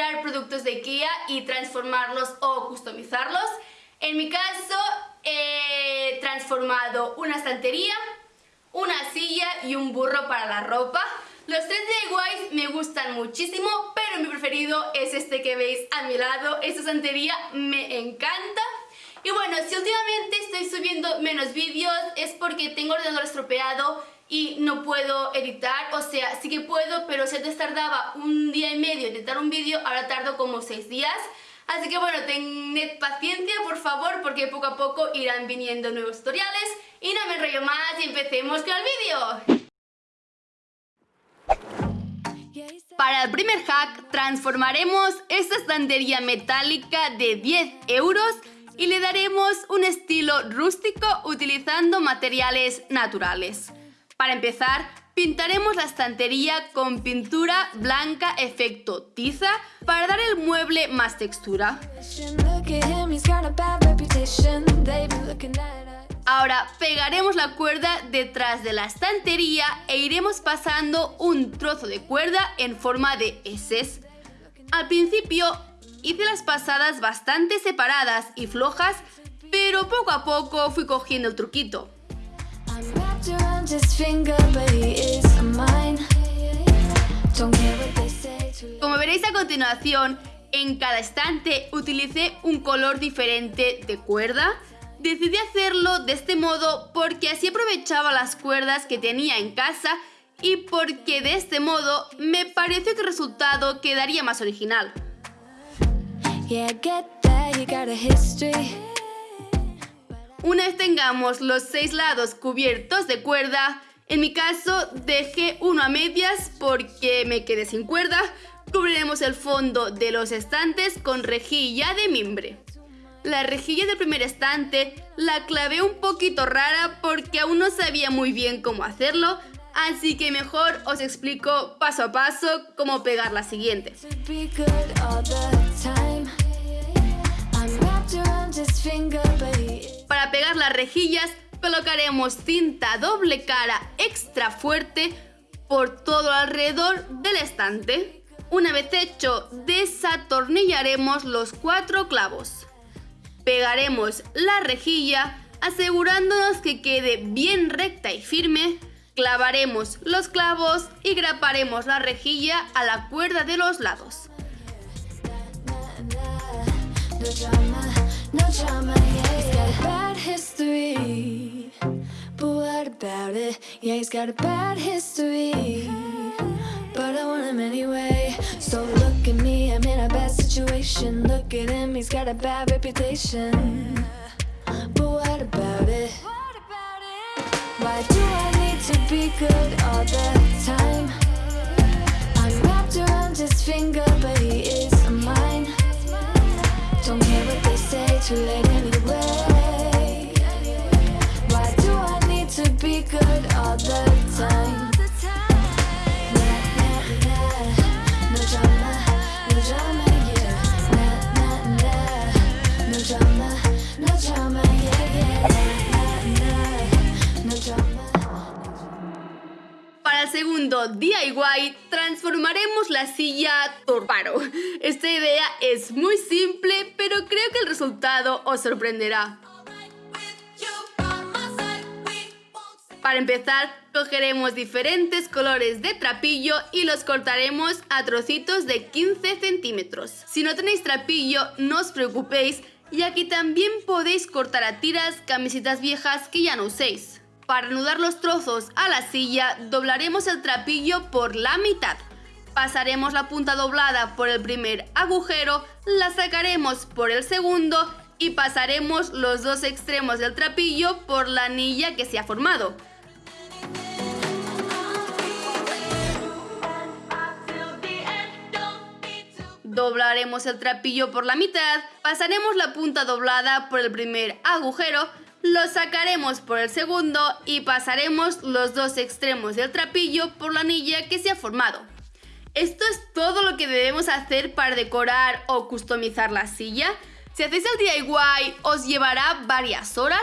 comprar productos de IKEA y transformarlos o customizarlos. En mi caso, he transformado una estantería, una silla y un burro para la ropa. Los tres DIYs me gustan muchísimo, pero mi preferido es este que veis a mi lado. Esta estantería me encanta. Y bueno, si últimamente estoy subiendo menos vídeos es porque tengo el ordenador estropeado y no puedo editar, o sea, sí que puedo, pero si antes tardaba un día y medio en editar un vídeo, ahora tardo como seis días. Así que bueno, tened paciencia por favor porque poco a poco irán viniendo nuevos tutoriales y no me enrollo más y empecemos con el vídeo. Para el primer hack transformaremos esta estantería metálica de 10 euros y le daremos un estilo rústico utilizando materiales naturales. Para empezar, pintaremos la estantería con pintura blanca efecto tiza para dar el mueble más textura. Ahora pegaremos la cuerda detrás de la estantería e iremos pasando un trozo de cuerda en forma de S. Al principio Hice las pasadas bastante separadas y flojas, pero poco a poco fui cogiendo el truquito. Como veréis a continuación, en cada estante utilicé un color diferente de cuerda. Decidí hacerlo de este modo porque así aprovechaba las cuerdas que tenía en casa y porque de este modo me pareció que el resultado quedaría más original. Una vez tengamos los seis lados cubiertos de cuerda, en mi caso dejé uno a medias porque me quedé sin cuerda, cubriremos el fondo de los estantes con rejilla de mimbre. La rejilla del primer estante la clavé un poquito rara porque aún no sabía muy bien cómo hacerlo, así que mejor os explico paso a paso cómo pegar la siguiente. Para pegar las rejillas colocaremos cinta doble cara extra fuerte por todo alrededor del estante. Una vez hecho, desatornillaremos los cuatro clavos. Pegaremos la rejilla asegurándonos que quede bien recta y firme. Clavaremos los clavos y graparemos la rejilla a la cuerda de los lados. No drama, yeah, he's got a bad history But what about it? Yeah, he's got a bad history But I want him anyway So look at me, I'm in a bad situation Look at him, he's got a bad reputation But what about it? Why do I need to be good all the time? I'm wrapped around his finger, but he is segundo DIY transformaremos la silla Torparo. Esta idea es muy simple, pero creo que el resultado os sorprenderá. Para empezar, cogeremos diferentes colores de trapillo y los cortaremos a trocitos de 15 centímetros. Si no tenéis trapillo, no os preocupéis y aquí también podéis cortar a tiras camisetas viejas que ya no uséis. Para anudar los trozos a la silla, doblaremos el trapillo por la mitad. Pasaremos la punta doblada por el primer agujero, la sacaremos por el segundo y pasaremos los dos extremos del trapillo por la anilla que se ha formado. Doblaremos el trapillo por la mitad, pasaremos la punta doblada por el primer agujero, lo sacaremos por el segundo y pasaremos los dos extremos del trapillo por la anilla que se ha formado. Esto es todo lo que debemos hacer para decorar o customizar la silla. Si hacéis el DIY os llevará varias horas,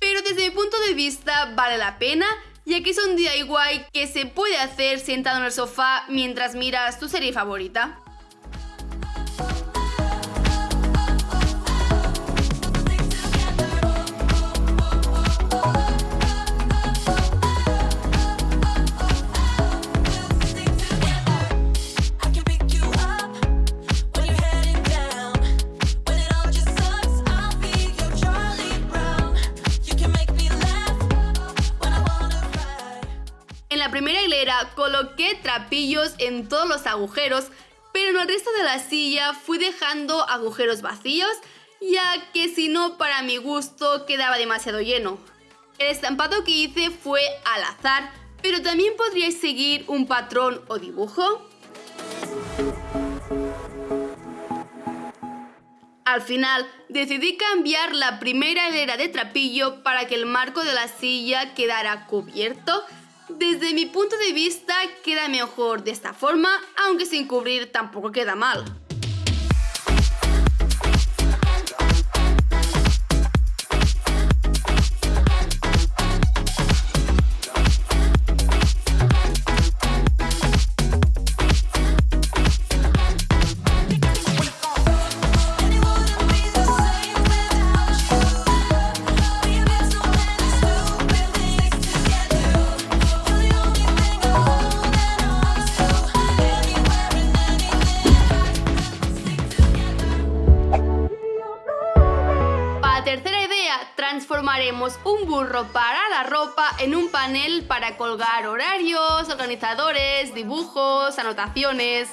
pero desde mi punto de vista vale la pena ya que es un DIY que se puede hacer sentado en el sofá mientras miras tu serie favorita. Coloqué trapillos en todos los agujeros, pero en el resto de la silla fui dejando agujeros vacíos, ya que si no para mi gusto quedaba demasiado lleno. El estampado que hice fue al azar, pero también podríais seguir un patrón o dibujo. Al final decidí cambiar la primera hilera de trapillo para que el marco de la silla quedara cubierto desde mi punto de vista queda mejor de esta forma, aunque sin cubrir tampoco queda mal. Transformaremos un burro para la ropa en un panel para colgar horarios, organizadores, dibujos, anotaciones...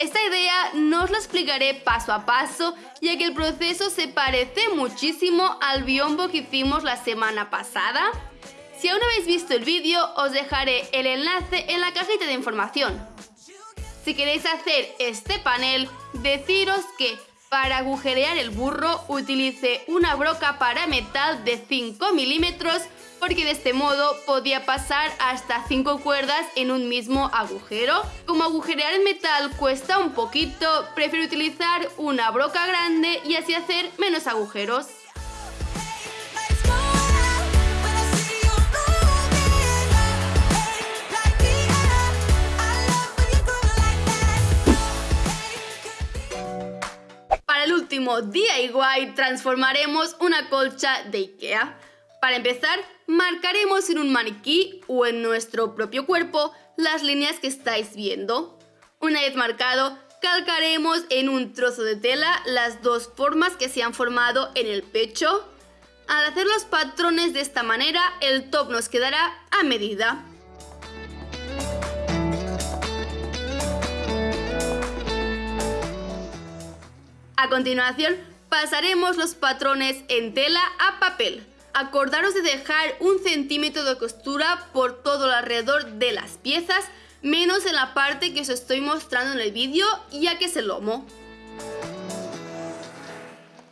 Esta idea no os la explicaré paso a paso, ya que el proceso se parece muchísimo al biombo que hicimos la semana pasada. Si aún no habéis visto el vídeo, os dejaré el enlace en la cajita de información. Si queréis hacer este panel, deciros que para agujerear el burro utilice una broca para metal de 5 milímetros porque de este modo podía pasar hasta 5 cuerdas en un mismo agujero. Como agujerear el metal cuesta un poquito, prefiero utilizar una broca grande y así hacer menos agujeros. DIY transformaremos una colcha de Ikea. Para empezar, marcaremos en un maniquí o en nuestro propio cuerpo las líneas que estáis viendo. Una vez marcado, calcaremos en un trozo de tela las dos formas que se han formado en el pecho. Al hacer los patrones de esta manera, el top nos quedará a medida. A continuación, pasaremos los patrones en tela a papel. Acordaros de dejar un centímetro de costura por todo alrededor de las piezas, menos en la parte que os estoy mostrando en el vídeo, ya que es el lomo.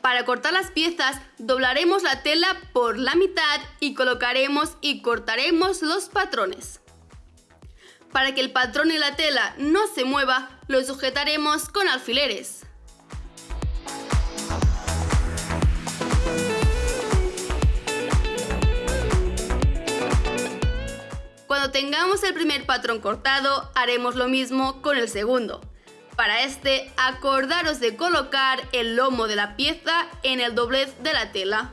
Para cortar las piezas, doblaremos la tela por la mitad y colocaremos y cortaremos los patrones. Para que el patrón y la tela no se mueva, lo sujetaremos con alfileres. Tengamos el primer patrón cortado, haremos lo mismo con el segundo. Para este, acordaros de colocar el lomo de la pieza en el doblez de la tela.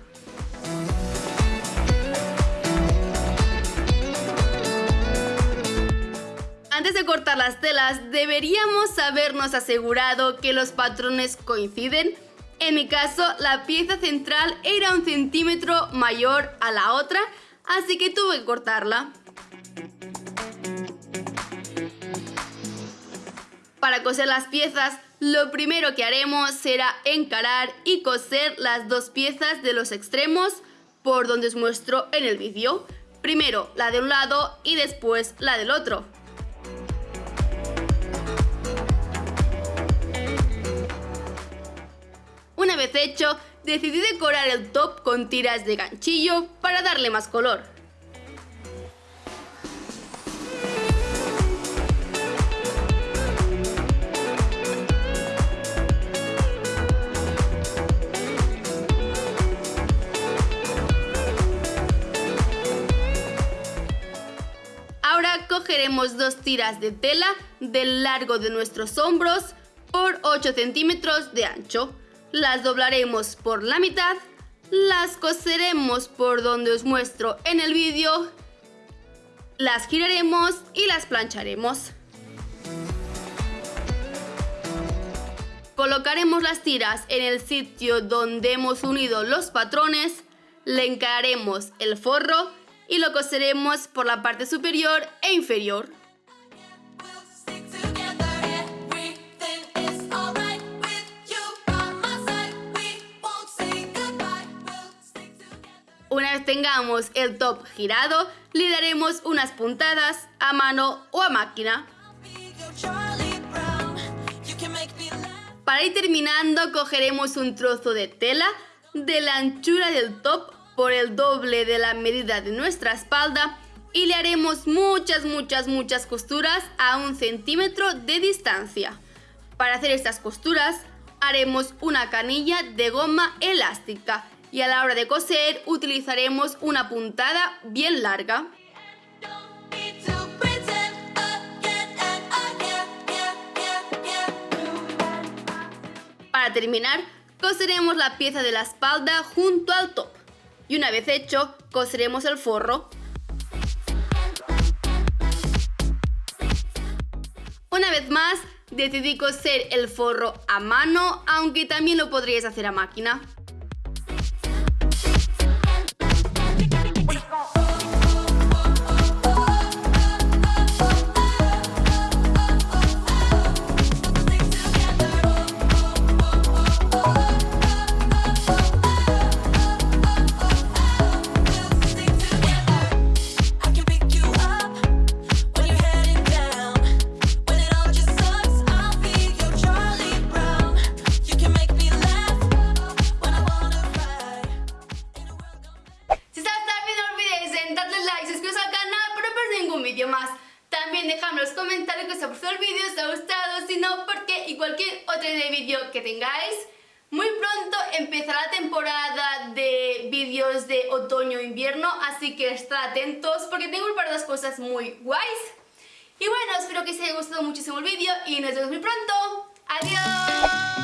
Antes de cortar las telas, deberíamos habernos asegurado que los patrones coinciden. En mi caso, la pieza central era un centímetro mayor a la otra, así que tuve que cortarla. Para coser las piezas, lo primero que haremos será encarar y coser las dos piezas de los extremos por donde os muestro en el vídeo. Primero la de un lado y después la del otro. Una vez hecho, decidí decorar el top con tiras de ganchillo para darle más color. Dos tiras de tela del largo de nuestros hombros por 8 centímetros de ancho. Las doblaremos por la mitad, las coseremos por donde os muestro en el vídeo, las giraremos y las plancharemos. Colocaremos las tiras en el sitio donde hemos unido los patrones, le encararemos el forro y lo coseremos por la parte superior e inferior. Una vez tengamos el top girado, le daremos unas puntadas a mano o a máquina. Para ir terminando, cogeremos un trozo de tela de la anchura del top por el doble de la medida de nuestra espalda y le haremos muchas, muchas, muchas costuras a un centímetro de distancia. Para hacer estas costuras haremos una canilla de goma elástica y a la hora de coser utilizaremos una puntada bien larga. Para terminar, coseremos la pieza de la espalda junto al top. Y una vez hecho, coseremos el forro. Una vez más, decidí coser el forro a mano, aunque también lo podríais hacer a máquina. Cualquier otro de vídeo que tengáis. Muy pronto empezará la temporada de vídeos de otoño-invierno, así que estad atentos porque tengo preparadas cosas muy guays. Y bueno, espero que os haya gustado muchísimo el vídeo y nos vemos muy pronto. ¡Adiós!